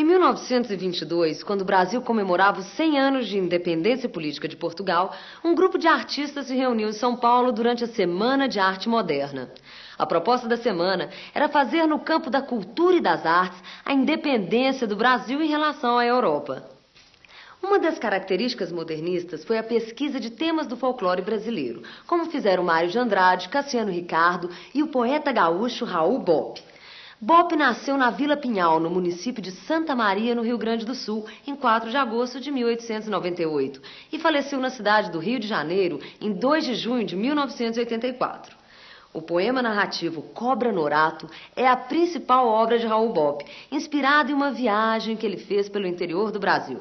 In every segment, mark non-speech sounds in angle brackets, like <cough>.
Em 1922, quando o Brasil comemorava os 100 anos de independência política de Portugal, um grupo de artistas se reuniu em São Paulo durante a Semana de Arte Moderna. A proposta da semana era fazer no campo da cultura e das artes a independência do Brasil em relação à Europa. Uma das características modernistas foi a pesquisa de temas do folclore brasileiro, como fizeram Mário de Andrade, Cassiano Ricardo e o poeta gaúcho Raul Bopp. Bopp nasceu na Vila Pinhal, no município de Santa Maria, no Rio Grande do Sul, em 4 de agosto de 1898, e faleceu na cidade do Rio de Janeiro em 2 de junho de 1984. O poema narrativo Cobra Norato é a principal obra de Raul Bopp, inspirado em uma viagem que ele fez pelo interior do Brasil.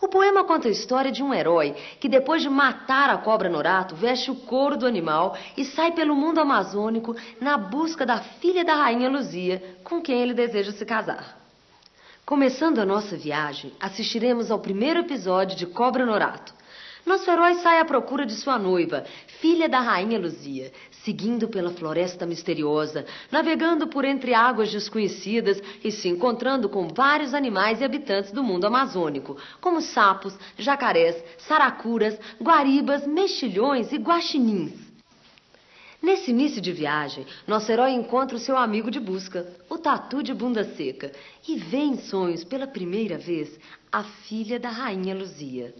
O poema conta a história de um herói que, depois de matar a cobra Norato, veste o couro do animal e sai pelo mundo amazônico na busca da filha da rainha Luzia, com quem ele deseja se casar. Começando a nossa viagem, assistiremos ao primeiro episódio de Cobra Norato. Nosso herói sai à procura de sua noiva, filha da rainha Luzia, seguindo pela floresta misteriosa, navegando por entre águas desconhecidas e se encontrando com vários animais e habitantes do mundo amazônico, como sapos, jacarés, saracuras, guaribas, mexilhões e guaxinins. Nesse início de viagem, nosso herói encontra o seu amigo de busca, o tatu de bunda seca, e vê em sonhos pela primeira vez a filha da rainha Luzia.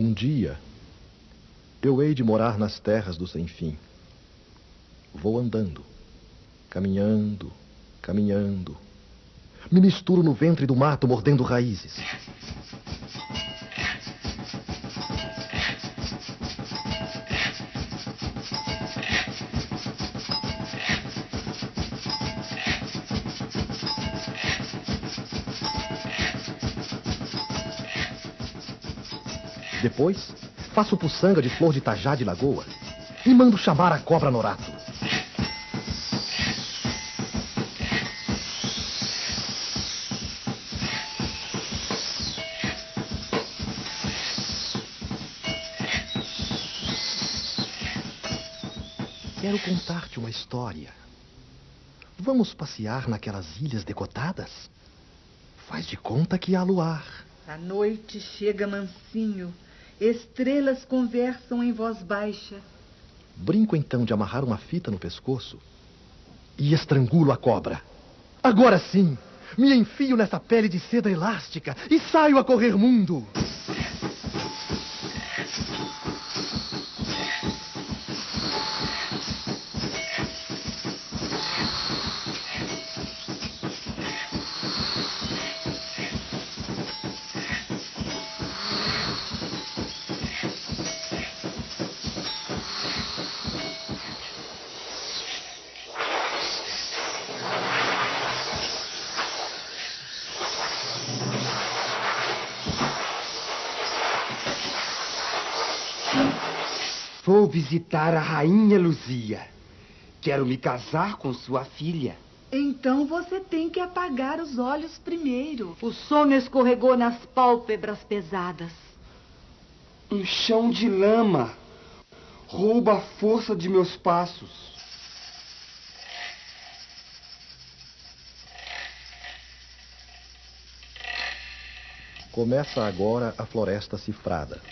Um dia, eu hei de morar nas terras do sem fim. Vou andando, caminhando, caminhando. Me misturo no ventre do mato, mordendo raízes. Depois, faço puçanga de flor de tajá de lagoa e mando chamar a cobra norato. Quero contar-te uma história. Vamos passear naquelas ilhas decotadas? Faz de conta que há luar. A noite chega mansinho Estrelas conversam em voz baixa. Brinco então de amarrar uma fita no pescoço e estrangulo a cobra. Agora sim, me enfio nessa pele de seda elástica e saio a correr mundo. Vou visitar a rainha Luzia. Quero me casar com sua filha. Então você tem que apagar os olhos primeiro. O sono escorregou nas pálpebras pesadas. Um chão de lama rouba a força de meus passos. Começa agora a floresta cifrada.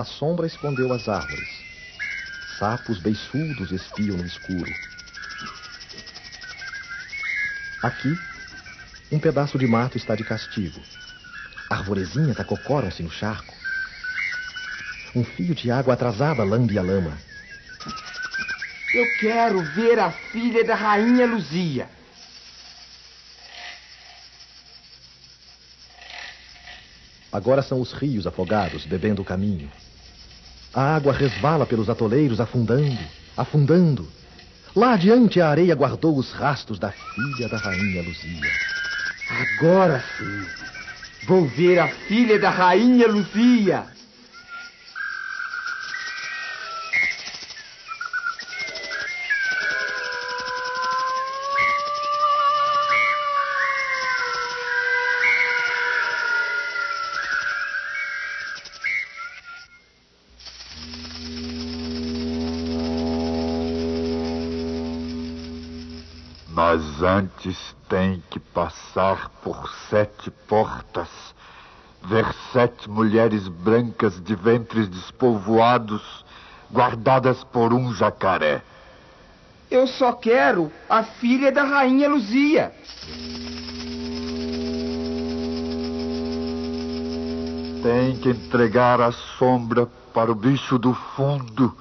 A sombra escondeu as árvores. Sapos beiçudos espiam no escuro. Aqui, um pedaço de mato está de castigo. Arvorezinhas acocoram-se no charco. Um fio de água atrasada lambe a lama. Eu quero ver a filha da rainha Luzia. Agora são os rios afogados, bebendo o caminho. A água resvala pelos atoleiros, afundando, afundando. Lá adiante a areia guardou os rastros da filha da rainha Luzia. Agora sim, vou ver a filha da rainha Luzia. Antes tem que passar por sete portas, ver sete mulheres brancas de ventres despovoados, guardadas por um jacaré. Eu só quero a filha da rainha Luzia. Tem que entregar a sombra para o bicho do fundo.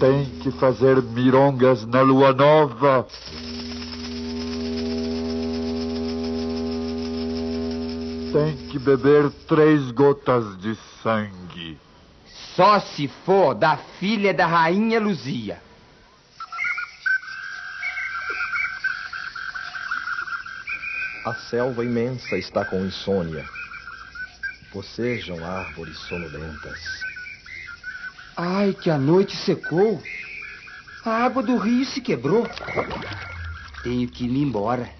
Tem que fazer mirongas na lua nova. Tem que beber três gotas de sangue. Só se for da filha da rainha Luzia. A selva imensa está com insônia. Bocejam árvores sonolentas. Ai, que a noite secou. A água do rio se quebrou. Tenho que ir embora.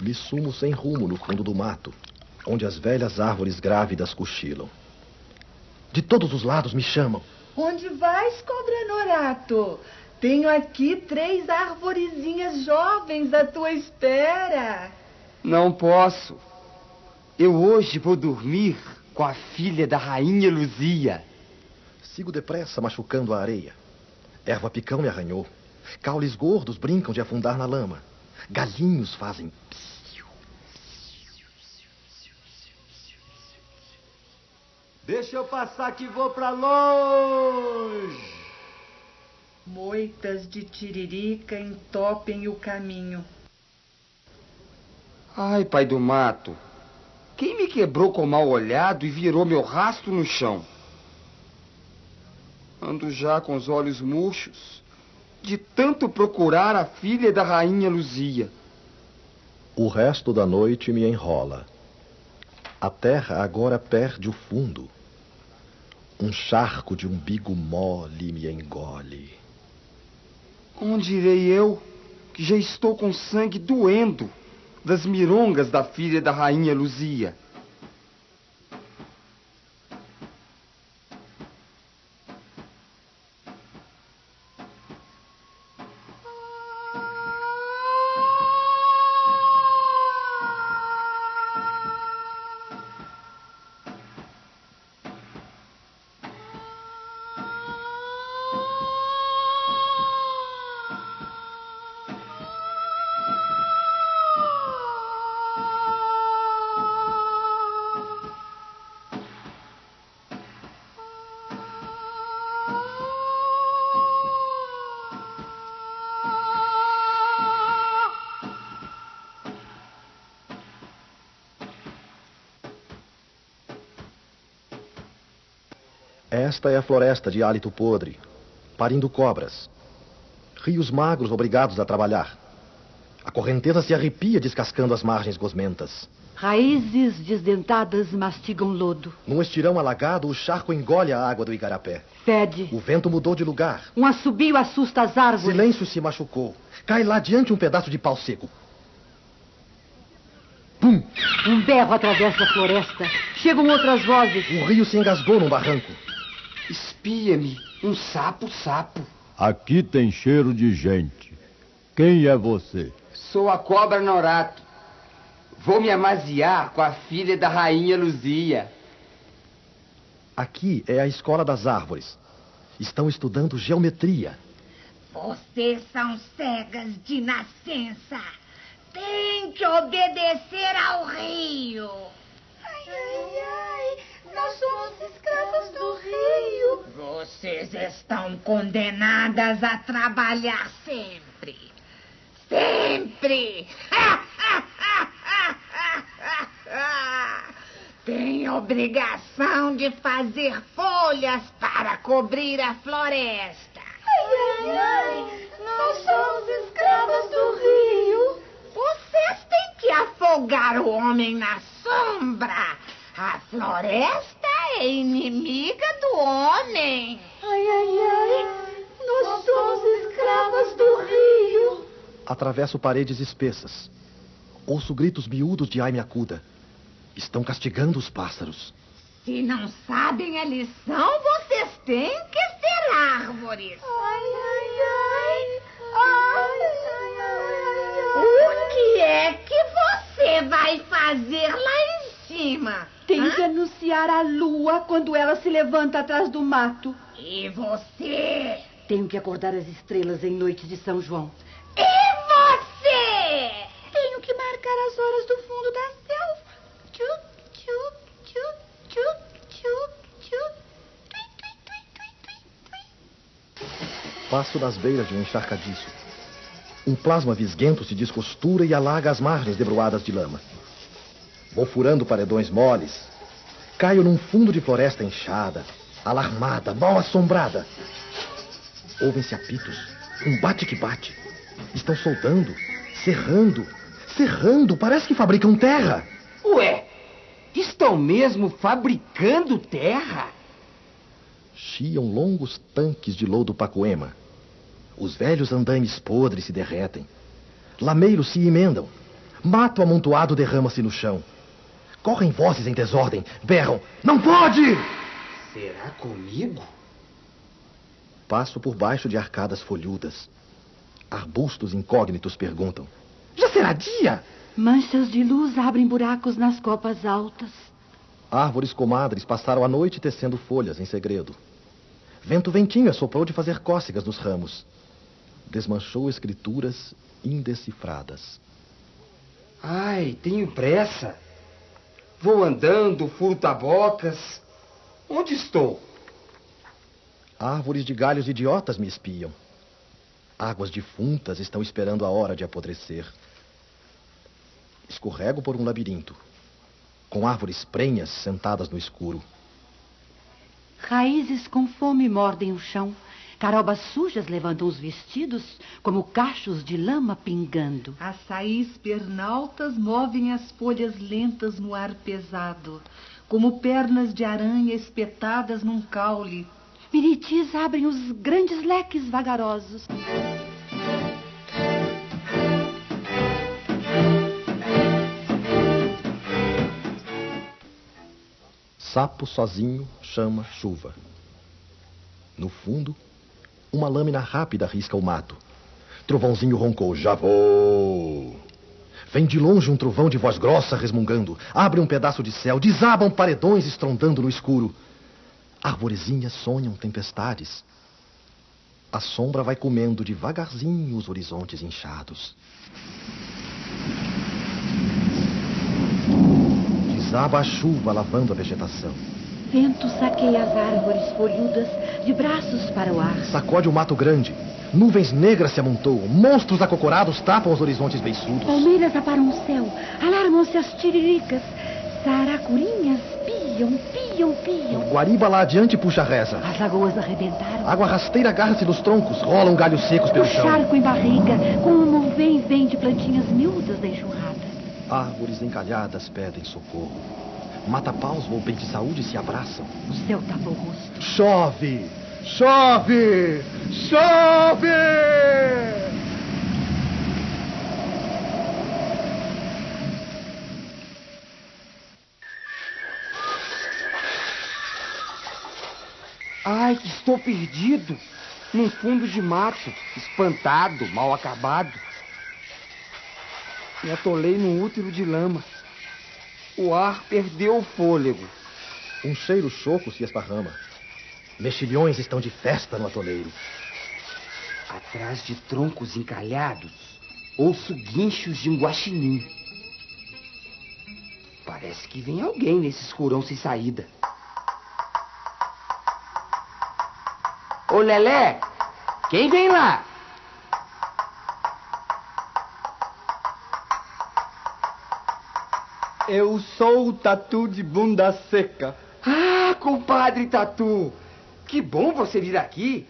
Me sumo sem rumo no fundo do mato, onde as velhas árvores grávidas cochilam. De todos os lados me chamam. Onde vais, cobra Norato? Tenho aqui três arvorezinhas jovens à tua espera. Não posso. Eu hoje vou dormir com a filha da rainha Luzia. Sigo depressa, machucando a areia. Erva picão me arranhou. Caules gordos brincam de afundar na lama. Galinhos fazem psiu. Deixa eu passar que vou pra longe. Moitas de tiririca entopem o caminho. Ai, pai do mato. Quem me quebrou com mal olhado e virou meu rastro no chão? Ando já com os olhos murchos de tanto procurar a filha da rainha Luzia. O resto da noite me enrola. A terra agora perde o fundo. Um charco de umbigo mole me engole. Onde irei eu, que já estou com sangue doendo das mirongas da filha da rainha Luzia? Esta é a floresta de hálito podre, parindo cobras. Rios magros obrigados a trabalhar. A correnteza se arrepia descascando as margens gosmentas. Raízes desdentadas mastigam lodo. Num estirão alagado, o charco engole a água do igarapé. Fede. O vento mudou de lugar. Um assobio assusta as árvores. Silêncio se machucou. Cai lá diante um pedaço de pau seco. Pum! Um berro atravessa a floresta. Chegam outras vozes. O rio se engasgou num barranco. Espia-me, um sapo sapo. Aqui tem cheiro de gente. Quem é você? Sou a cobra Norato. Vou me amaziar com a filha da rainha Luzia. Aqui é a escola das árvores. Estão estudando geometria. Vocês são cegas de nascença. Tem que obedecer ao rio. Ai, ai, ai. Nós somos escravas do rio. Vocês estão condenadas a trabalhar sempre. Sempre! <laughs> Tem obrigação de fazer folhas para cobrir a floresta. Ai, ai, ai. Nós somos escravas do rio. Vocês têm que afogar o homem na sombra. A floresta é inimiga do homem. Ai, ai, ai. Nós somos escravas do rio. Atravesso paredes espessas. Ouço gritos miúdos de Ai me acuda. Estão castigando os pássaros. Se não sabem a lição, vocês têm que ser árvores. Ai, ai, ai. Ai, ai, ai, O que é que você vai fazer lá em cima? Tem que anunciar a lua quando ela se levanta atrás do mato. E você? Tenho que acordar as estrelas em noite de São João. E você? Tenho que marcar as horas do fundo da selva. Tui, tui, tui, tui, tui, tui. Passo nas beiras de um encharcadiço. Um plasma visguento se descostura e alaga as margens debruadas de lama. Vou furando paredões moles. Caio num fundo de floresta inchada, alarmada, mal assombrada. Ouvem-se apitos, um bate que bate. Estão soldando, serrando, serrando. Parece que fabricam terra. Ué, estão mesmo fabricando terra? Chiam longos tanques de lodo pacoema. Os velhos andaimes podres se derretem. Lameiros se emendam. Mato amontoado derrama-se no chão. Correm vozes em desordem. Berram. Não pode! Será comigo? Passo por baixo de arcadas folhudas. Arbustos incógnitos perguntam. Já será dia? Manchas de luz abrem buracos nas copas altas. Árvores comadres passaram a noite tecendo folhas em segredo. Vento ventinho soprou de fazer cócegas nos ramos. Desmanchou escrituras indecifradas. Ai, tenho pressa. Vou andando, furo tabocas. Onde estou? Árvores de galhos idiotas me espiam. Águas defuntas estão esperando a hora de apodrecer. Escorrego por um labirinto, com árvores prenhas sentadas no escuro. Raízes com fome mordem o chão. Carobas sujas levantam os vestidos, como cachos de lama pingando. Açaís pernaltas movem as folhas lentas no ar pesado, como pernas de aranha espetadas num caule. Miritis abrem os grandes leques vagarosos. Sapo sozinho chama chuva. No fundo, uma lâmina rápida risca o mato. Trovãozinho roncou: Já vou! Vem de longe um trovão de voz grossa resmungando. Abre um pedaço de céu, desabam paredões estrondando no escuro. Arvorezinhas sonham tempestades. A sombra vai comendo devagarzinho os horizontes inchados. Desaba a chuva lavando a vegetação. Vento saqueia as árvores folhudas de braços para o ar. Sacode o mato grande. Nuvens negras se amontoam. Monstros acocorados tapam os horizontes beiçudos. Palmeiras aparam o céu. Alarmam-se as tiriricas. Saracurinhas piam, piam, piam. Guariba lá adiante puxa a reza. As lagoas arrebentaram. Água rasteira agarra-se nos troncos. Rolam galhos secos pelo O chão. charco em barriga, com um vem vem de plantinhas miúdas da enxurrada. Árvores encalhadas pedem socorro. Mata-paus ou bem de saúde se abraçam. O céu tapa o rosto. Chove! Chove! Chove! Ai, que estou perdido. Num fundo de mato, espantado, mal acabado. Me atolei num útero de lama. O ar perdeu o fôlego. Um cheiro choco se esparrama. Mexilhões estão de festa no atoleiro. Atrás de troncos encalhados, ouço guinchos de um guaxinim. Parece que vem alguém nesse escurão sem saída. Ô Lelé, quem vem lá? Eu sou o tatu de bunda seca. Ah, compadre Tatu! Que bom você vir aqui.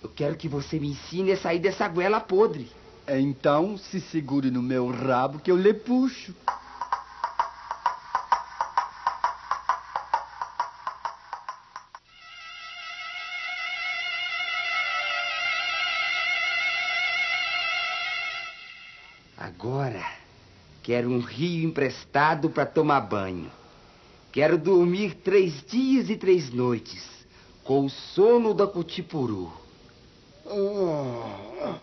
Eu quero que você me ensine a sair dessa goela podre. Então se segure no meu rabo que eu lhe puxo. Quero um rio emprestado para tomar banho. Quero dormir três dias e três noites, com o sono da Cutipuru. Oh,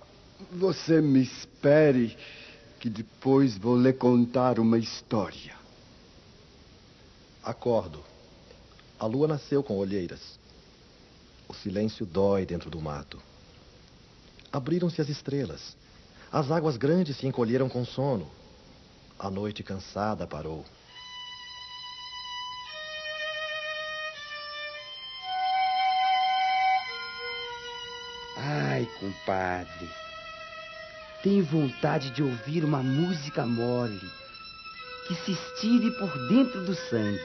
você me espere, que depois vou lhe contar uma história. Acordo. A lua nasceu com olheiras. O silêncio dói dentro do mato. Abriram-se as estrelas. As águas grandes se encolheram com sono. A noite cansada parou. Ai, compadre. Tenho vontade de ouvir uma música mole que se estire por dentro do sangue.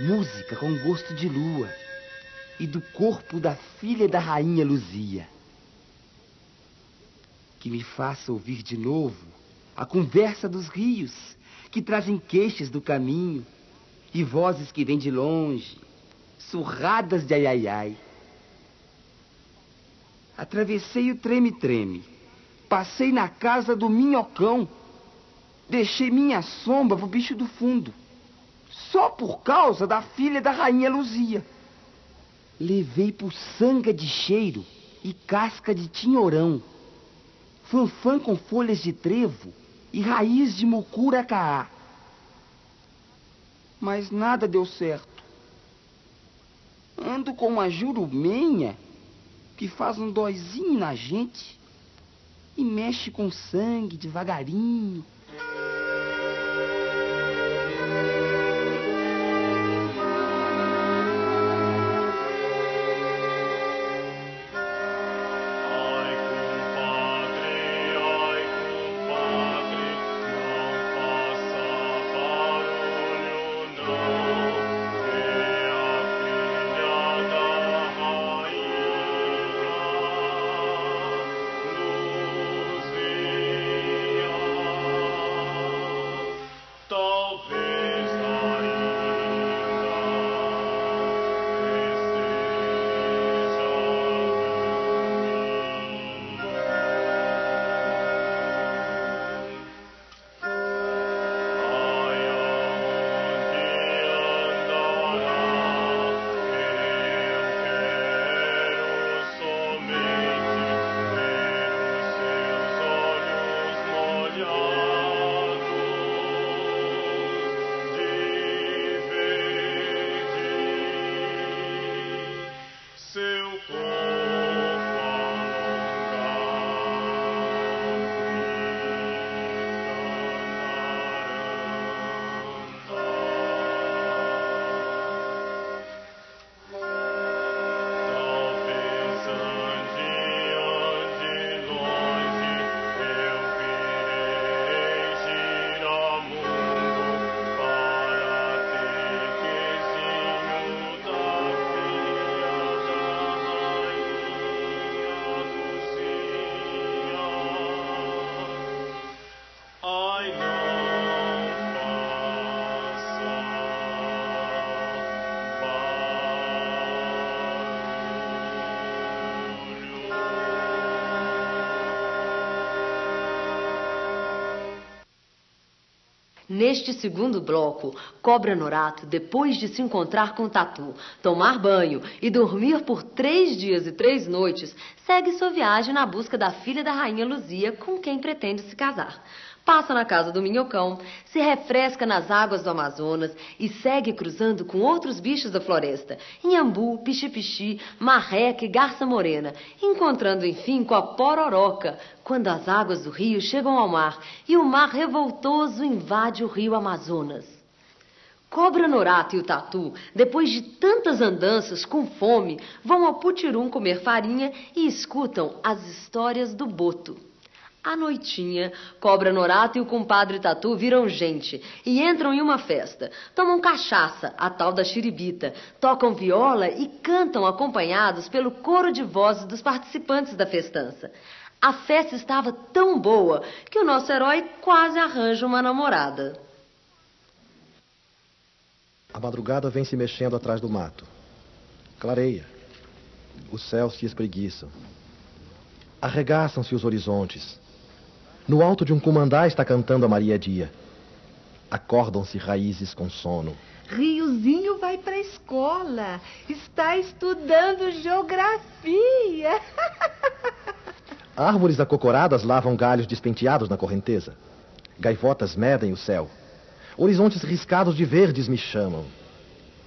Música com gosto de lua e do corpo da filha da rainha Luzia. Que me faça ouvir de novo a conversa dos rios que trazem queixas do caminho e vozes que vêm de longe, surradas de ai ai ai. Atravessei o treme-treme, passei na casa do minhocão, deixei minha sombra pro bicho do fundo, só por causa da filha da rainha Luzia. Levei puçanga de cheiro e casca de tinhorão, fanfã com folhas de trevo e raiz de mucuracaá. Mas nada deu certo. Ando com uma jurumenha que faz um dóizinho na gente e mexe com sangue devagarinho. Neste segundo bloco, Cobra Norato, depois de se encontrar com Tatu, tomar banho e dormir por três dias e três noites, segue sua viagem na busca da filha da rainha Luzia, com quem pretende se casar. Passa na casa do minhocão, se refresca nas águas do Amazonas e segue cruzando com outros bichos da floresta, inhambu, pichi-pichi, marreca e garça morena, encontrando enfim com a pororoca, quando as águas do rio chegam ao mar e o mar revoltoso invade o rio Amazonas. Cobra Norato e o Tatu, depois de tantas andanças com fome, vão ao Putirum comer farinha e escutam as histórias do Boto. À noitinha, Cobra Norato e o compadre Tatu viram gente e entram em uma festa. Tomam cachaça, a tal da xiribita, tocam viola e cantam acompanhados pelo coro de vozes dos participantes da festança. A festa estava tão boa que o nosso herói quase arranja uma namorada. A madrugada vem se mexendo atrás do mato. Clareia. Os céus se espreguiçam. Arregaçam-se os horizontes. No alto de um cumandá está cantando a Maria Dia. Acordam-se raízes com sono. Riozinho vai para a escola. Está estudando geografia. <laughs> Árvores acocoradas lavam galhos despenteados na correnteza. Gaivotas medem o céu. Horizontes riscados de verdes me chamam.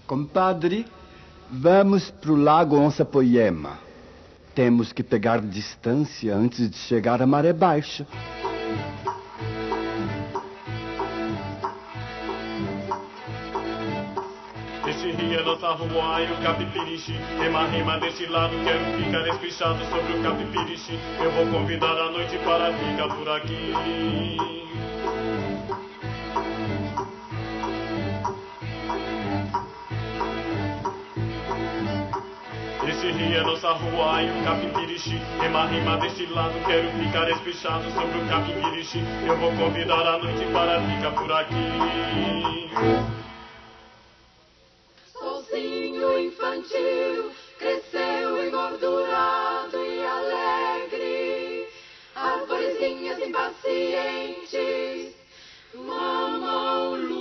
Compadre, vamos pro lago Onça-Poema. Temos que pegar distância antes de chegar à maré baixa. Rio é nossa rua e o capipirichi Rima, rima desse lado, quero ficar espichado sobre o capipirichi Eu vou convidar a noite para ficar por aqui Rio é nossa rua e o capipirichi Rima, rima desse lado, quero ficar espichado sobre o capipirichi Eu vou convidar a noite para ficar por aqui Solzinho infantil cresceu engordurado e alegre. Arvorezinhas impacientes mamam luz.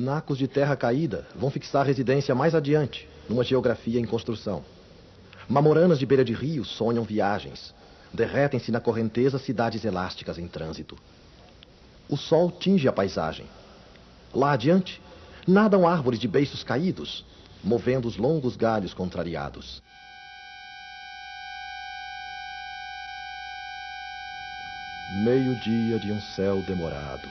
Nacos de terra caída vão fixar residência mais adiante, numa geografia em construção. Mamoranas de beira de rio sonham viagens. Derretem-se na correnteza cidades elásticas em trânsito. O sol tinge a paisagem. Lá adiante, nadam árvores de beiços caídos, movendo os longos galhos contrariados. Meio-dia de um céu demorado.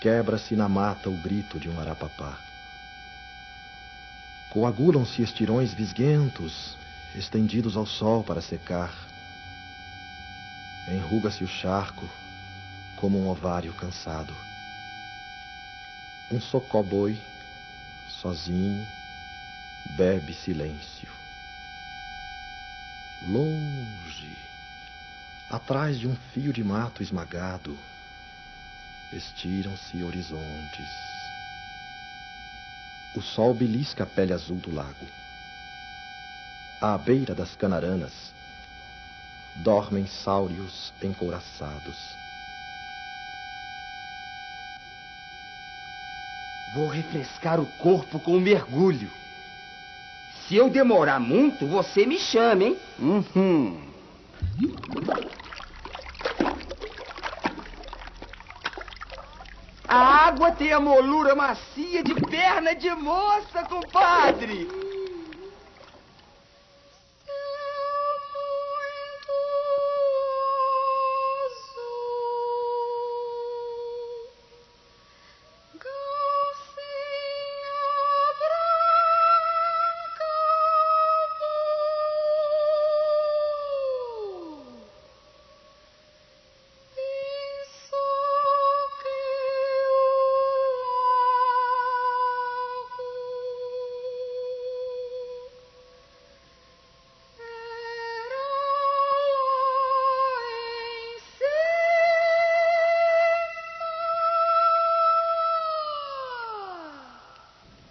Quebra-se na mata o grito de um arapapá. Coagulam-se estirões visguentos, estendidos ao sol para secar. Enruga-se o charco como um ovário cansado. Um socó-boi, sozinho, bebe silêncio. Longe, atrás de um fio de mato esmagado, estiram-se horizontes. O sol belisca a pele azul do lago. À beira das canaranas, dormem sáureos encouraçados. Vou refrescar o corpo com um mergulho. Se eu demorar muito, você me chama, hein? Uhum. A água tem a molura macia de perna de moça, compadre.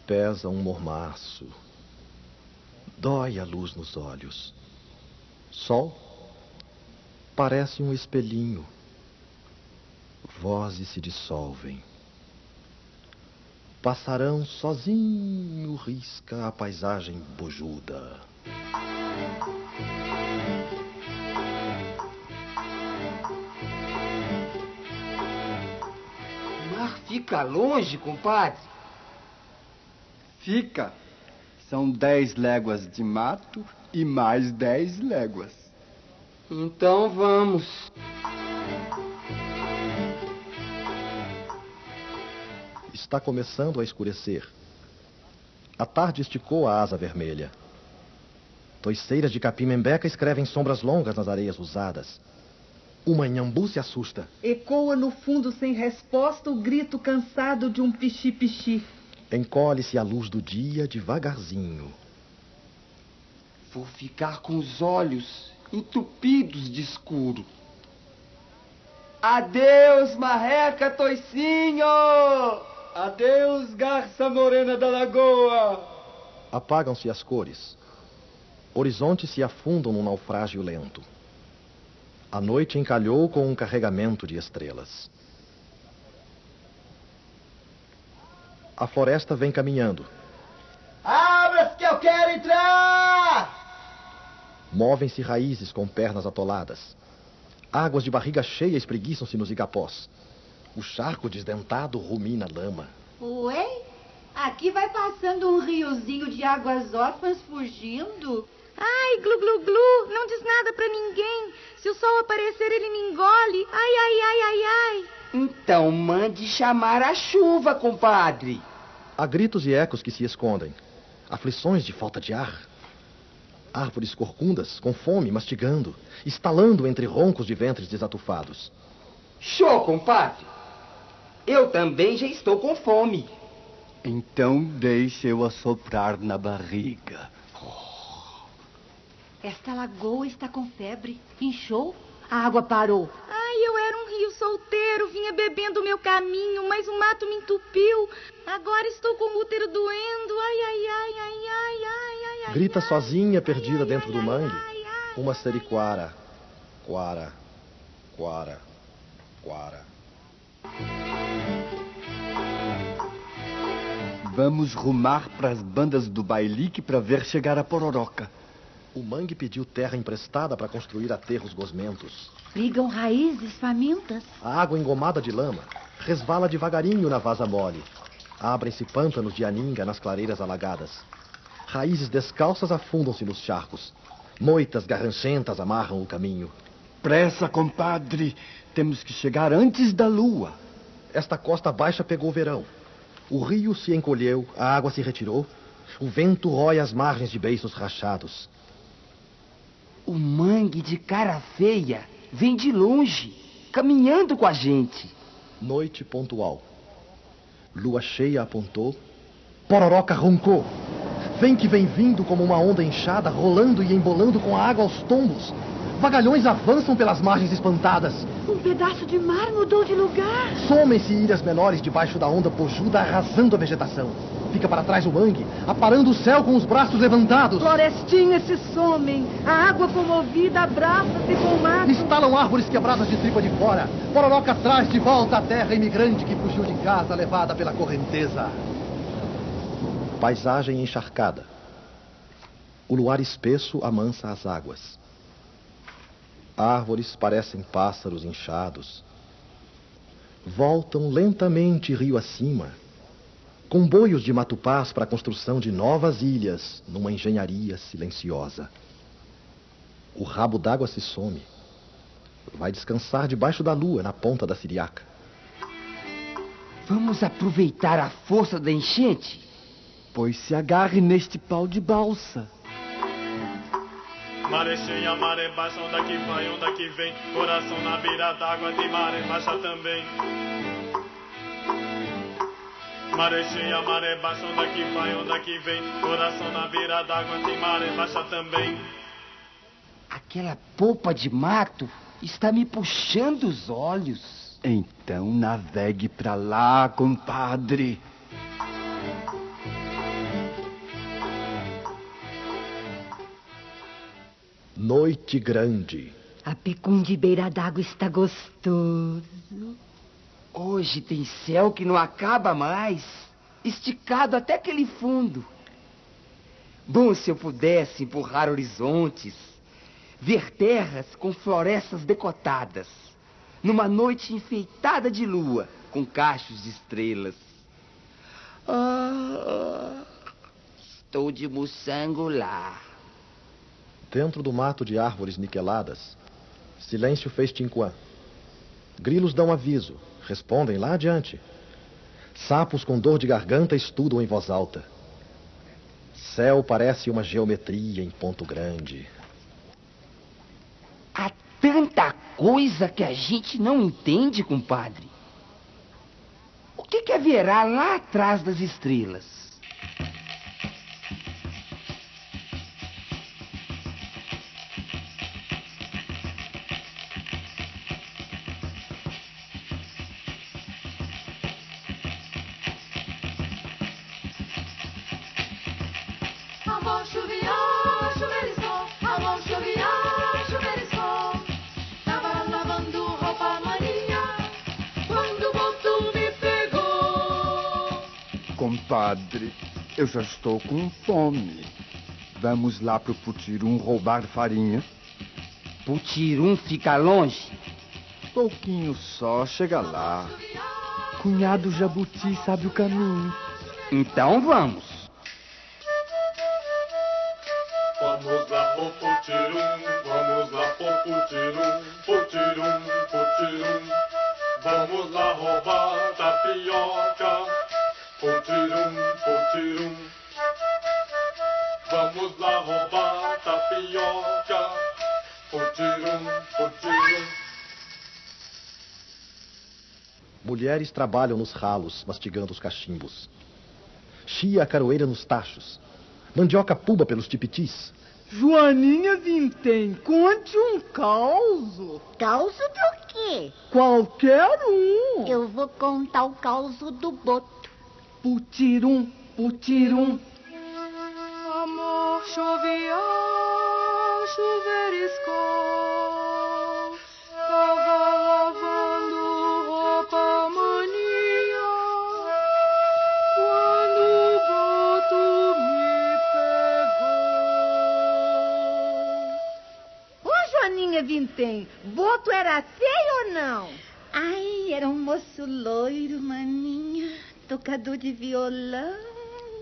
Pesa um mormaço. Dói a luz nos olhos. Sol parece um espelhinho. Vozes se dissolvem. Passarão sozinho risca a paisagem bojuda. O mar fica longe, compadre? Fica. São dez léguas de mato e mais dez léguas. Então vamos. Está começando a escurecer. A tarde esticou a asa vermelha. Toiceiras de capim-membeca escrevem sombras longas nas areias usadas. Uma inhambu se assusta. Ecoa no fundo sem resposta o grito cansado de um pichi-pichi. Encolhe-se a luz do dia devagarzinho. Vou ficar com os olhos entupidos de escuro. Adeus, marreca toicinho! Adeus, garça morena da lagoa! Apagam-se as cores. Horizontes se afundam num naufrágio lento. A noite encalhou com um carregamento de estrelas. A floresta vem caminhando. Abra-se que eu quero entrar! Movem-se raízes com pernas atoladas. Águas de barriga cheia espreguiçam-se nos igapós. O charco desdentado rumina lama. Ué? Aqui vai passando um riozinho de águas órfãs fugindo. Ai, glu glu glu, não diz nada pra ninguém. Se o sol aparecer, ele me engole. Ai, ai, ai, ai, ai. Então mande chamar a chuva, compadre. Há gritos e ecos que se escondem. Aflições de falta de ar. Árvores corcundas, com fome, mastigando, estalando entre roncos de ventres desatufados. Show, compadre. Eu também já estou com fome. Então deixe eu assoprar na barriga. Esta lagoa está com febre. Inchou? A água parou. Ai, eu era um rio solteiro, vinha bebendo o meu caminho, mas o mato me entupiu. Agora estou com o útero doendo. Ai, ai, ai, ai, ai, ai, ai, ai. Grita ai, sozinha, perdida dentro do ai, mangue. ai, ai. Uma seriquara. Quara, quara, quara. Vamos rumar pras bandas do bailique para ver chegar a pororoca. O mangue pediu terra emprestada para construir aterros gosmentos. Ligam raízes famintas. A água engomada de lama resvala devagarinho na vaza mole. Abrem-se pântanos de aninga nas clareiras alagadas. Raízes descalças afundam-se nos charcos. Moitas garranchentas amarram o caminho. Pressa, compadre. Temos que chegar antes da lua. Esta costa baixa pegou verão. O rio se encolheu, a água se retirou. O vento rói as margens de beiços rachados. O mangue de cara feia vem de longe, caminhando com a gente. Noite pontual. Lua cheia apontou. Pororoca roncou. Vem que vem vindo como uma onda inchada, rolando e embolando com a água aos tombos. Vagalhões avançam pelas margens espantadas. Um pedaço de mar mudou de lugar. Somem-se ilhas menores debaixo da onda pojuda, arrasando a vegetação. Fica para trás o mangue, aparando o céu com os braços levantados. Florestinhas se somem. A água comovida abraça-se com o mato. Estalam árvores quebradas de tripa de fora. Pororoca traz de volta a terra imigrante que fugiu de casa, levada pela correnteza. Paisagem encharcada. O luar espesso amansa as águas. Árvores parecem pássaros inchados. Voltam lentamente rio acima, comboios de matupás para a construção de novas ilhas numa engenharia silenciosa. O rabo d'água se some. Vai descansar debaixo da lua, na ponta da siriaca. Vamos aproveitar a força da enchente? Pois se agarre neste pau de balsa. Maré cheia, maré baixa, onda que vai, onda que vem. Coração na beira d'água, tem maré baixa também. Maré cheia, maré baixa, onda que vai, onda que vem. Coração na beira d'água, tem maré baixa também. Aquela polpa de mato está me puxando os olhos. Então navegue pra lá, compadre. Noite grande. A pecum de beira d'água está gostoso. Hoje tem céu que não acaba mais. esticado até aquele fundo. Bom se eu pudesse empurrar horizontes, ver terras com florestas decotadas, numa noite enfeitada de lua, com cachos de estrelas. Ah, estou de moçango lá. Dentro do mato de árvores niqueladas, silêncio fez Tinquan. Grilos dão aviso, respondem lá adiante. Sapos com dor de garganta estudam em voz alta. Céu parece uma geometria em ponto grande. Há tanta coisa que a gente não entende, compadre. O que, que haverá lá atrás das estrelas? Compadre, eu já estou com fome. Vamos lá pro Putirum roubar farinha? Putirum fica longe? Pouquinho só, chega lá. Cunhado Jabuti sabe o caminho. Então vamos. Vamos putirum, putirum, putirum. Vamos lá roubar tapioca, putirum, putirum. Vamos lá roubar tapioca, putirum, putirum. Mulheres trabalham nos ralos, mastigando os cachimbos. Chia a caroeira nos tachos. Mandioca puba pelos tipitis. Joaninha Vintém, conte um causo. Causo do quê? Qualquer um. Eu vou contar o causo do boto. Putirum, putirum. Amor chuviou, chuveriscou. Joaninha Vintém, boto era feio ou não? Ai, era um moço loiro, maninha, tocador de violão.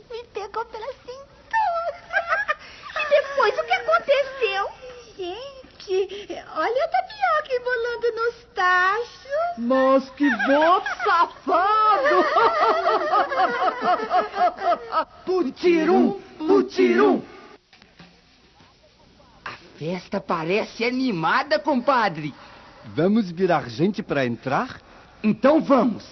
Me pegou pela cintura. <laughs> e depois o que aconteceu? Gente, olha a tapioca embolando nos tachos. Mas que boto safado! <laughs> Putirum, putirum. A festa parece animada, compadre. Vamos virar gente para entrar? Então vamos.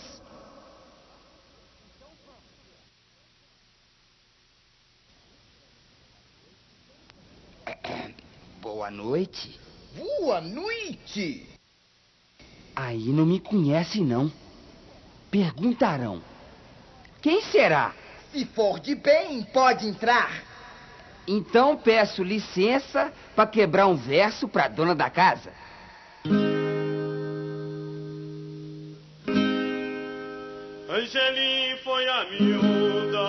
Boa noite. Boa noite! Aí não me conhecem, não. Perguntarão. Quem será? Se for de bem, pode entrar. Então peço licença para quebrar um verso para dona da casa. Angelim foi a miúda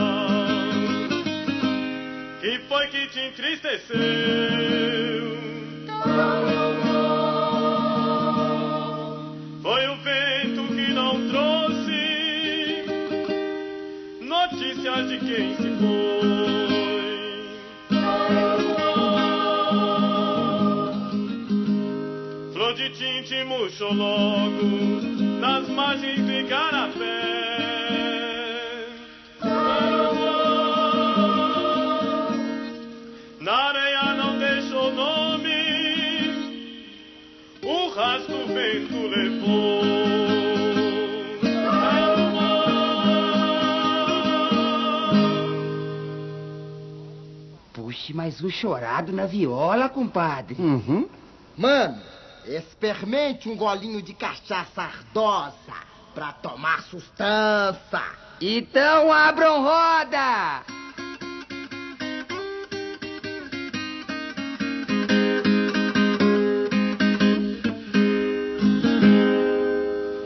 que foi que te entristeceu. Murchou logo nas margens do Igarapé. Na areia não deixou nome, o rastro o vento levou. Puxe mais um chorado na viola, compadre. Uhum. Mano, experimente um golinho de cachaça ardosa pra tomar sustância. Então abram roda!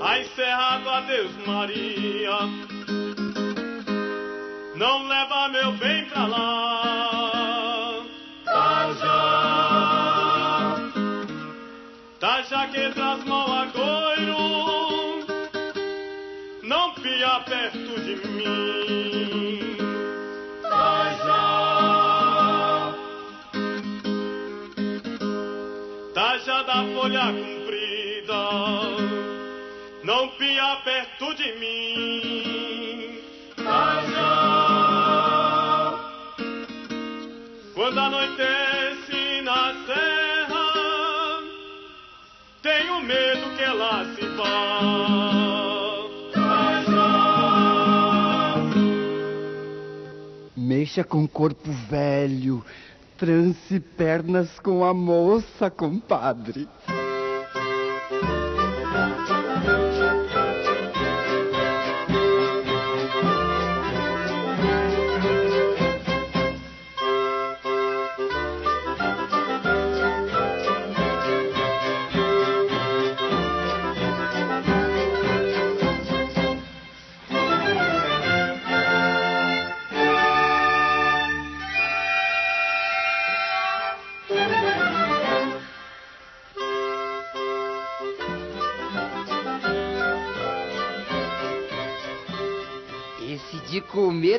A encerrado adeus Maria perto folha comprida, não pia perto de mim. Taja, quando anoitece na serra, tenho medo que ela se vá. Mexa com corpo velho, trance pernas com a moça, compadre.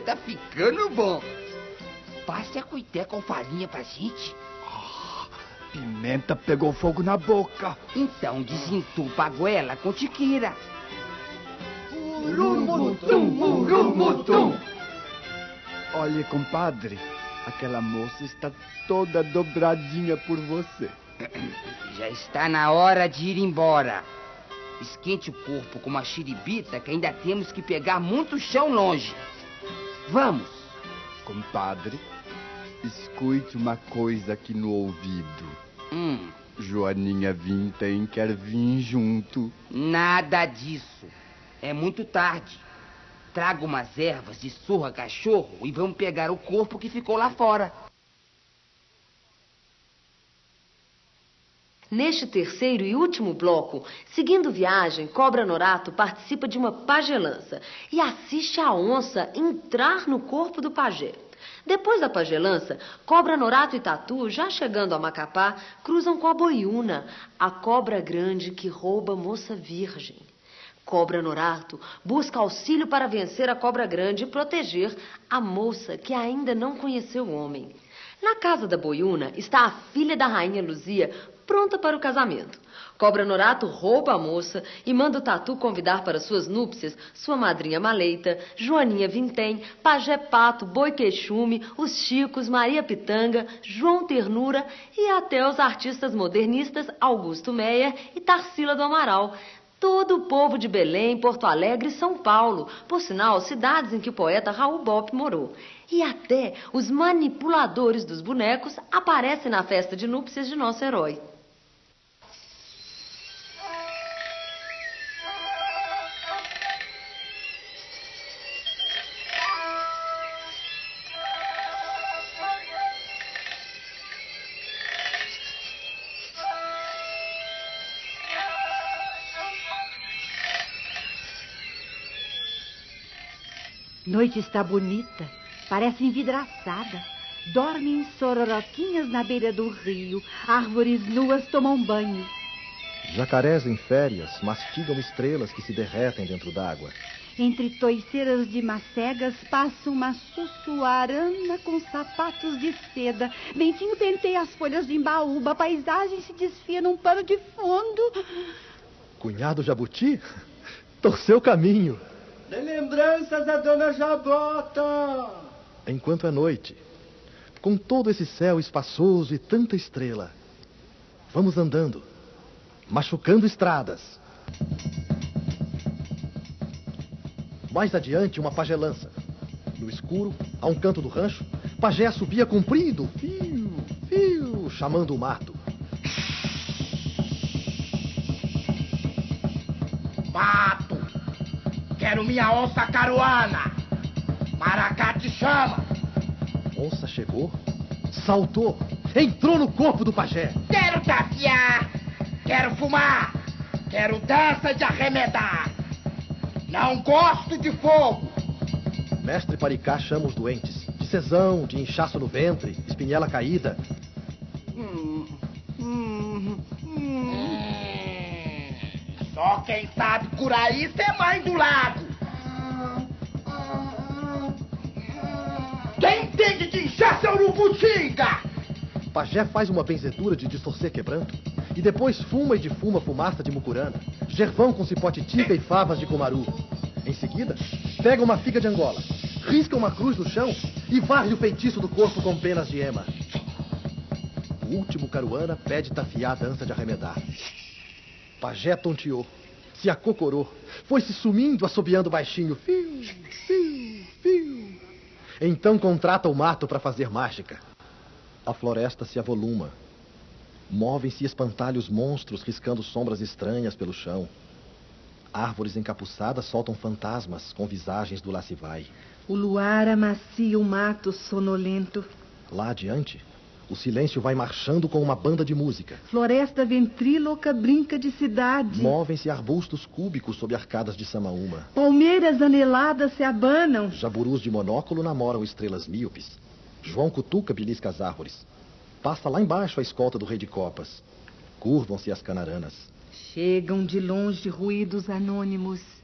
Tá ficando bom. Passe a cuité com farinha pra gente. Pimenta pegou fogo na boca. Então desentupa a goela com tiqueira. Urumutum, urumutum. Olha, compadre, aquela moça está toda dobradinha por você. <clears throat> Já está na hora de ir embora. Esquente o corpo com uma xiribita que ainda temos que pegar muito chão longe. Vamos. Compadre, escute uma coisa aqui no ouvido. Hum, Joaninha Vintém quer vir junto. nada disso. É muito tarde. Traga umas ervas de surra cachorro e vamos pegar o corpo que ficou lá fora. Neste terceiro e último bloco, seguindo viagem, Cobra Norato participa de uma pagelança e assiste a onça entrar no corpo do pajé. Depois da pagelança, Cobra Norato e Tatu, já chegando a Macapá, cruzam com a boiuna, a cobra grande que rouba moça virgem. Cobra Norato busca auxílio para vencer a cobra grande e proteger a moça que ainda não conheceu o homem. Na casa da boiuna está a filha da rainha Luzia, pronta para o casamento. Cobra Norato rouba a moça e manda o Tatu convidar para suas núpcias sua madrinha Maleita, Joaninha Vintém, Pajé Pato, Boi Queixume, os Chicos, Maria Pitanga, João Ternura e até os artistas modernistas Augusto Meyer e Tarsila do Amaral. Todo o povo de Belém, Porto Alegre e São Paulo, por sinal, cidades em que o poeta Raul Bop morou. E até os manipuladores dos bonecos aparecem na festa de núpcias de nosso herói. Noite está bonita, parece envidraçada. Dormem sororoquinhas na beira do rio. Árvores nuas tomam banho. Jacarés em férias mastigam estrelas que se derretem dentro d'água. Entre toiceiras de macegas passa uma sussuarana com sapatos de seda. Ventinho penteia as folhas de embaúba. A paisagem se desfia num pano de fundo. Cunhado Jabuti <laughs> torceu caminho. Dê lembranças a Dona Jabota. Enquanto é noite, com todo esse céu espaçoso e tanta estrela, vamos andando, machucando estradas. Mais adiante, uma pagelança. No escuro, a um canto do rancho, pajé subia comprido, fio, fio, chamando o mato. Pato, quero minha onça caruana. Maracá te chama. Onça chegou, saltou, entrou no corpo do pajé. Quero tapear, quero fumar, quero dança de arremedar. Não gosto de fogo. Mestre Paricá chama os doentes. De cesão, de inchaço no ventre, espinhela caída. Só quem sabe curar isso é mãe do lago. Quem entende de encher seu urubu! Pajé faz uma benzedura de distorcer quebranto e depois fuma e defuma fumaça de mucurana, gervão com cipote tica e favas de comaru. Em seguida, pega uma figa de Angola, risca uma cruz no chão e varre o feitiço do corpo com penas de ema. O último caruana pede tafiar a dança de arremedar. Pajé tonteou, se acocorou, foi se sumindo, assobiando baixinho. Fiu, fiu. Então contrata o mato para fazer mágica. A floresta se avoluma. Movem-se espantalhos monstros riscando sombras estranhas pelo chão. Árvores encapuçadas soltam fantasmas com visagens do Lacivai. O luar amacia o mato sonolento. Lá adiante, o silêncio vai marchando com uma banda de música. Floresta ventríloca brinca de cidade. Movem-se arbustos cúbicos sob arcadas de samaúma. Palmeiras aneladas se abanam. Jaburus de monóculo namoram estrelas míopes. João cutuca belisca as árvores. Passa lá embaixo a escolta do rei de copas. Curvam-se as canaranas. Chegam de longe ruídos anônimos.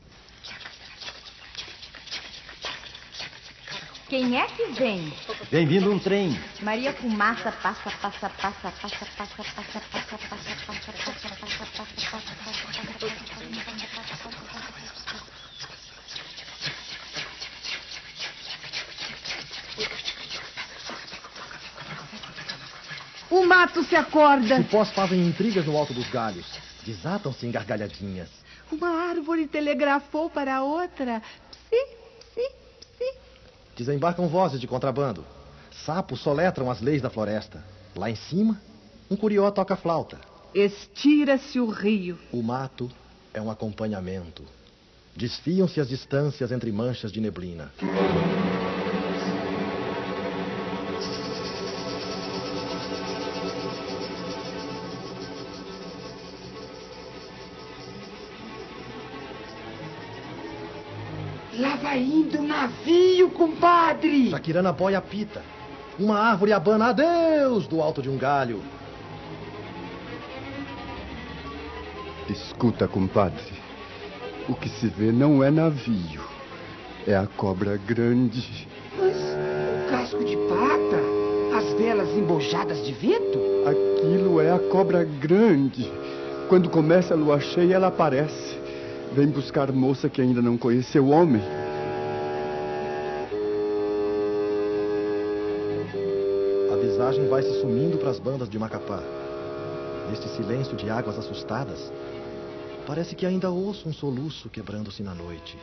Quem é que vem? Vem vindo um trem. Maria Fumaça passa, passa, passa, passa, passa, passa, passa, passa, passa, passa, passa, passa, O mato se acorda. Cipós fazem intrigas no alto dos galhos. Desatam-se em gargalhadinhas. Uma árvore telegrafou para a outra. Psi. Desembarcam vozes de contrabando. Sapos soletram as leis da floresta. Lá em cima, um curió toca flauta. Estira-se o rio. O mato é um acompanhamento. Desfiam-se as distâncias entre manchas de neblina. Vai indo o navio, compadre! Shakirana boia pita. Uma árvore abana adeus do alto de um galho. Escuta, compadre. O que se vê não é navio. É a cobra grande. Mas o casco de pata? As velas embojadas de vento? Aquilo é a cobra grande. Quando começa a lua cheia, ela aparece. Vem buscar moça que ainda não conheceu o homem. A visagem vai se sumindo para as bandas de Macapá. Neste silêncio de águas assustadas, parece que ainda ouço um soluço quebrando-se na noite.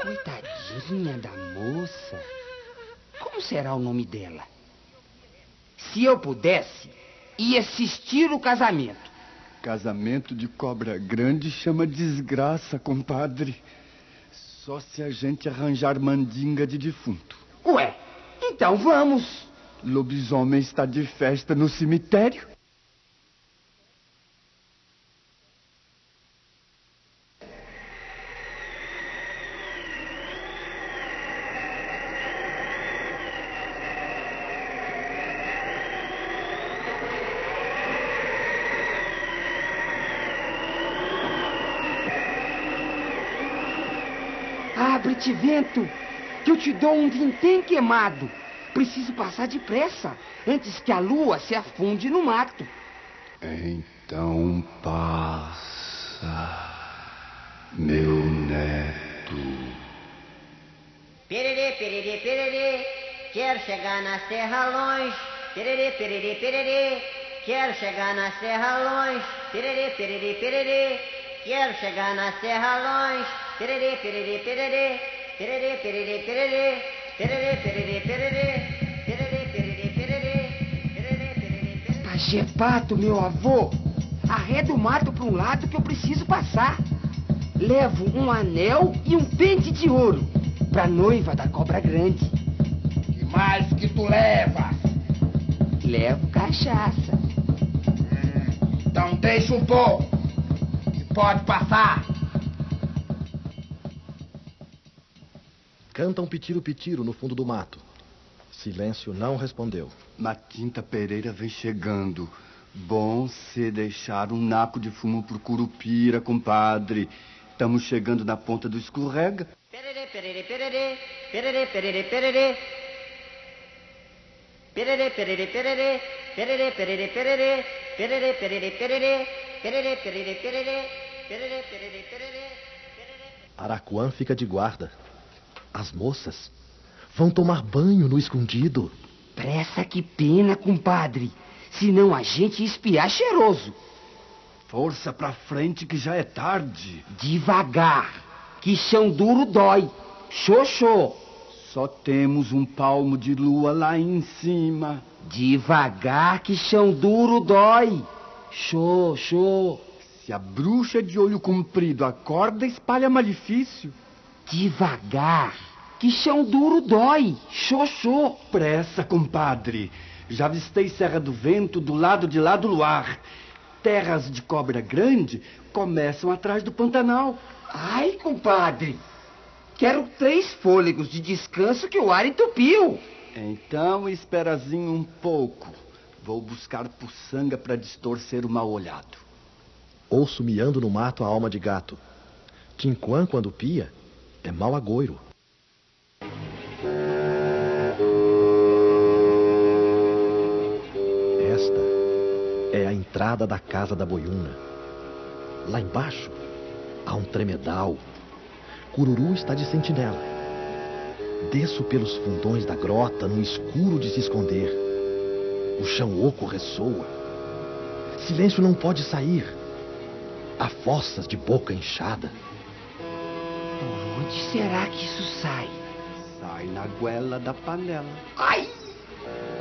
Coitadinha da moça. Como será o nome dela? Se eu pudesse, ia assistir o casamento. Casamento de cobra grande chama desgraça, compadre. Só se a gente arranjar mandinga de defunto. Ué, então vamos. Lobisomem está de festa no cemitério. Abre-te, vento, que eu te dou um vintém queimado. Preciso passar depressa, antes que a lua se afunde no mato. Então passa, meu neto. Pererê, pererê, pererê, quero chegar na serra longe. Pererê, pererê, pererê, quero chegar na serra longe. Pererê, pererê, pererê, quero chegar na serra longe. Pererê, pererê, pererê, Tererê, tererê, tererê. Tererê, tererê, tererê. Tererê, tererê, tererê. Tererê, tererê, tererê. Pachepato, meu avô. Arreda o mato para um lado que eu preciso passar. Levo um anel e um pente de ouro para noiva da cobra grande. Que mais que tu levas? Levo cachaça. Hum, então deixa um pouco. E pode passar. Canta um pitiro-pitiro no fundo do mato. Silêncio não respondeu. Matinta Pereira vem chegando. Bom se deixar um naco de fumo pro Curupira, compadre. Estamos chegando na ponta do escorrega. Perere, perere, perere. Perere, perere, perere. Perere, perere, perere. Perere, perere, perere. Perere, perere, perere. Perere, perere, perere. Perere, perere, perere. Araquã fica de guarda. As moças vão tomar banho no escondido. Pressa que pena, compadre. Senão a gente espiar cheiroso. Força pra frente que já é tarde. Devagar, que chão duro dói. Xoxô. Só temos um palmo de lua lá em cima. Devagar, que chão duro dói. Xoxô. Se a bruxa de olho comprido acorda, espalha malefício. Devagar, que chão duro dói. Xoxô. Pressa, compadre. Já avistei Serra do Vento do lado de lá do luar. Terras de cobra grande começam atrás do Pantanal. Ai, compadre. Quero três fôlegos de descanso que o ar entupiu. Então, esperazinho um pouco. Vou buscar puçanga para distorcer o mal olhado. Ouço miando no mato a alma de gato. Tinquan, quando pia, é mau agouro. Esta é a entrada da casa da boiuna. Lá embaixo há um tremedal. Cururu está de sentinela. Desço pelos fundões da grota no escuro de se esconder. O chão oco ressoa. Silêncio não pode sair. Há fossas de boca inchada onde será que isso sai? Sai na goela da panela. Ai!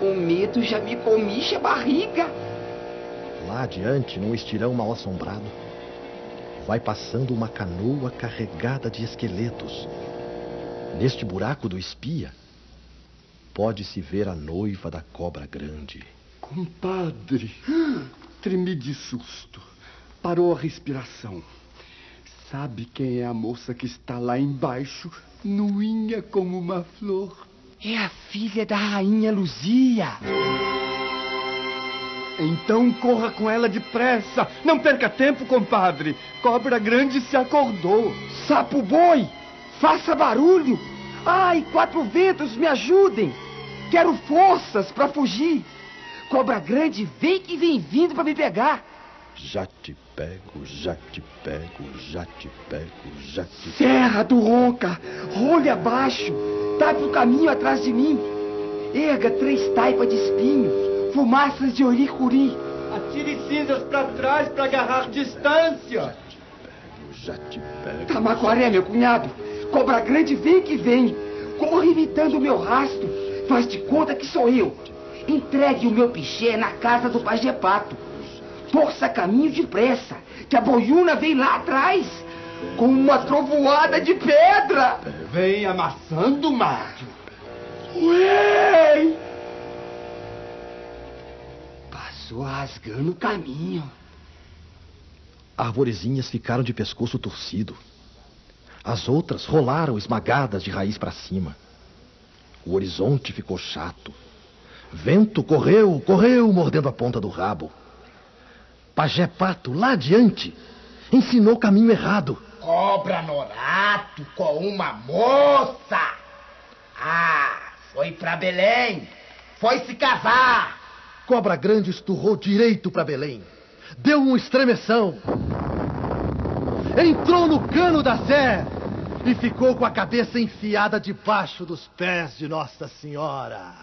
O medo já me comiche a barriga. Lá adiante, num estirão mal assombrado, vai passando uma canoa carregada de esqueletos. Neste buraco do espia, pode-se ver a noiva da cobra grande. Compadre, tremi de susto. Parou a respiração. Sabe quem é a moça que está lá embaixo, nuinha como uma flor? É a filha da rainha Luzia. Então corra com ela depressa. Não perca tempo, compadre. Cobra grande se acordou. Sapo boi, faça barulho. Ai, quatro ventos, me ajudem. Quero forças para fugir. Cobra grande, vem que vem vindo para me pegar. Já te pego, já te pego, já te pego, já te pego. Serra do Ronca, rolha abaixo, tá tape o caminho atrás de mim. Erga três taipas de espinhos, fumaças de oricuri. Atire cinzas para trás para agarrar distância. Já te pego, já te pego. Tamaguaré, meu cunhado, cobra grande vem que vem. Corre imitando o meu rastro, faz de conta que sou eu. Entregue o meu piché na casa do Pajepato força caminho depressa, que a boiuna vem lá atrás com uma trovoada de pedra. Vem amassando o mato. Ué! Passou rasgando o caminho. Arvorezinhas ficaram de pescoço torcido. As outras rolaram esmagadas de raiz para cima. O horizonte ficou chato. Vento correu, correu, mordendo a ponta do rabo. Pajé Pato, lá adiante, ensinou o caminho errado. Cobra Norato com uma moça. Ah, foi pra Belém. Foi se casar. Cobra Grande esturrou direito pra Belém. Deu um estremeção. Entrou no cano da Sé e ficou com a cabeça enfiada debaixo dos pés de Nossa Senhora.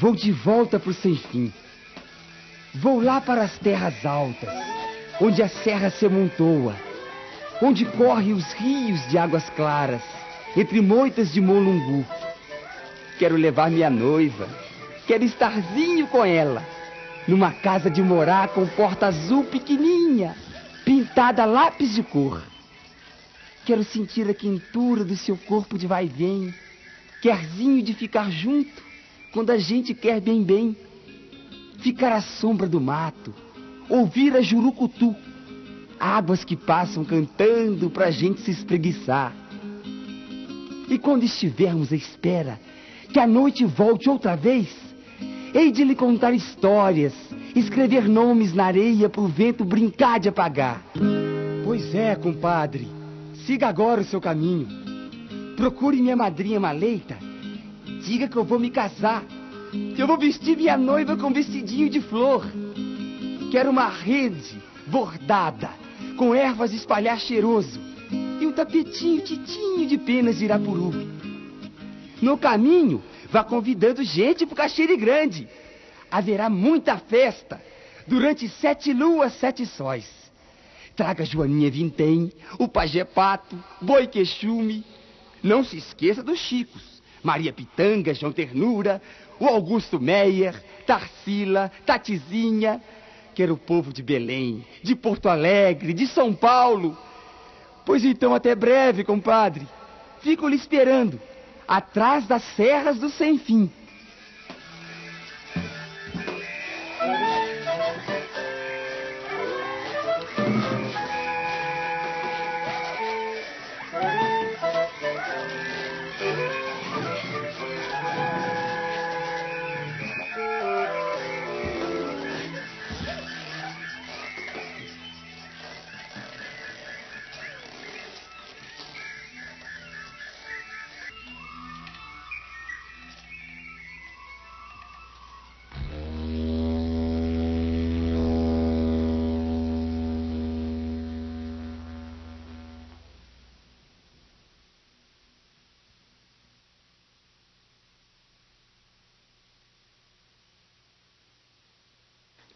Vou de volta pro sem fim. Vou lá para as terras altas, onde a serra se amontoa, onde correm os rios de águas claras, entre moitas de molungu. Quero levar minha noiva, quero estarzinho com ela, numa casa de morar com porta azul pequenininha, pintada a lápis de cor. Quero sentir a quentura do seu corpo de vai e vem, querzinho de ficar junto, quando a gente quer bem bem. Ficar à sombra do mato, ouvir a jurucutu, águas que passam cantando pra gente se espreguiçar. E quando estivermos à espera que a noite volte outra vez, hei de lhe contar histórias, escrever nomes na areia pro vento brincar de apagar. Pois é, compadre, siga agora o seu caminho. Procure minha madrinha Maleita. Diga que eu vou me casar. Que eu vou vestir minha noiva com vestidinho de flor. Quero uma rede bordada, com ervas de espalhar cheiroso. E um tapetinho titinho de penas de irapuru. No caminho, vá convidando gente pro Caxiri Grande. Haverá muita festa durante sete luas, sete sóis. Traga Joaninha Vintém, o Pajé Pato, Boi Queixume. Não se esqueça dos Chicos. Maria Pitanga, João Ternura, o Augusto Meyer, Tarsila, Tatizinha. Quero o povo de Belém, de Porto Alegre, de São Paulo. Pois então, até breve, compadre. Fico lhe esperando, atrás das serras do Sem Fim.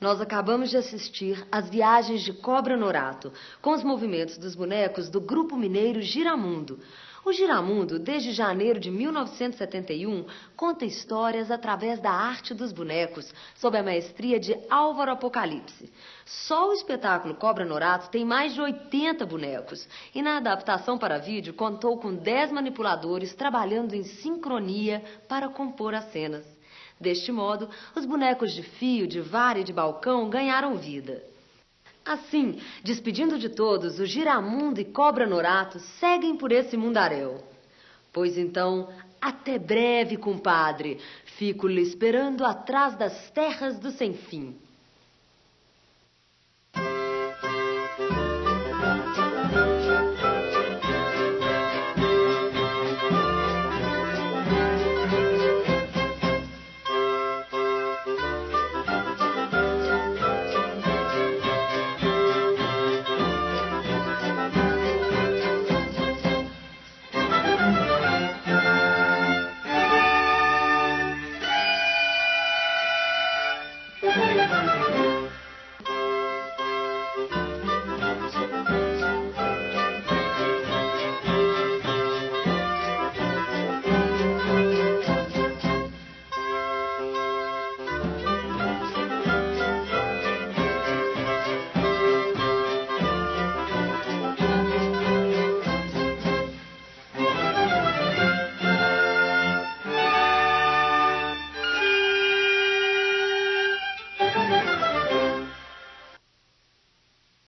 Nós acabamos de assistir às viagens de Cobra Norato, com os movimentos dos bonecos do grupo mineiro Giramundo. O Giramundo, desde janeiro de 1971, conta histórias através da arte dos bonecos, sob a maestria de Álvaro Apocalipse. Só o espetáculo Cobra Norato tem mais de 80 bonecos, e na adaptação para vídeo contou com 10 manipuladores trabalhando em sincronia para compor as cenas. Deste modo, os bonecos de fio, de vara e de balcão ganharam vida. Assim, despedindo de todos, o Giramundo e Cobra Norato seguem por esse mundaréu. Pois então, até breve, compadre. Fico lhe esperando atrás das terras do sem fim.